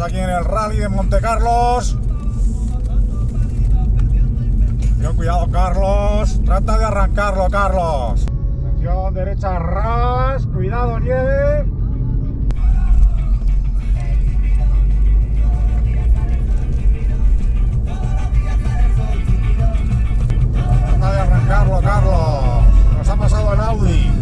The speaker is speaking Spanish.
Estamos aquí en el rally de Monte Carlos. Cuidado, Carlos. Trata de arrancarlo, Carlos. Atención, derecha, ras. Cuidado, nieve. Trata de arrancarlo, Carlos. Nos ha pasado el Audi.